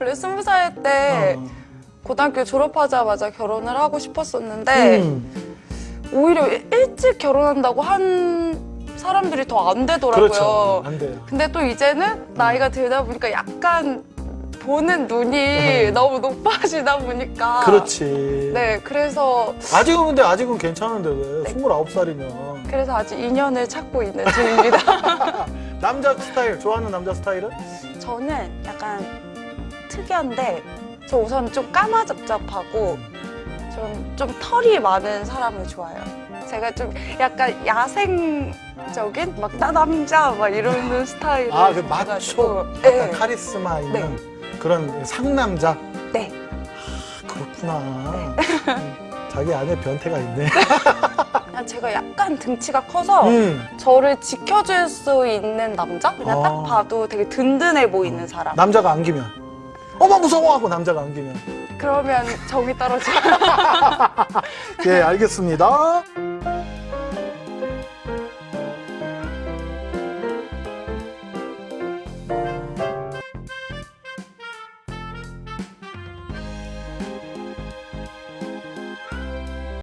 원래 스무 살때 어. 고등학교 졸업하자마자 결혼을 하고 싶었었는데 음, 오히려 일찍 결혼한다고 한 사람들이 더 안 되더라고요. 그렇죠. 안 돼요. 근데 또 이제는 나이가 들다 보니까 약간 보는 눈이 너무 높아지다 보니까 네. 그렇지. 네 그래서 아직은 근데 아직은 괜찮은데 왜? 29살이면. 그래서 아직 인연을 찾고 있는 중입니다. 남자 스타일, 좋아하는 남자 스타일은? 저는 약간 특이한데 저 우선 좀 까마잡잡하고 좀, 좀 털이 많은 사람을 좋아해요. 제가 좀 약간 야생적인 막 나 남자 막 이러는 스타일을 아, 그. 마초, 네. 약간 카리스마 있는 그런 상남자? 네. 아, 그렇구나. 음, 자기 안에 변태가 있네. 그냥 제가 약간 등치가 커서 음, 저를 지켜줄 수 있는 남자? 그냥 아. 딱 봐도 되게 든든해 보이는 사람. 남자가 안기면. 어머, 무서워! 하고 남자가 안기면. 그러면 정이 떨어지요 예, 알겠습니다.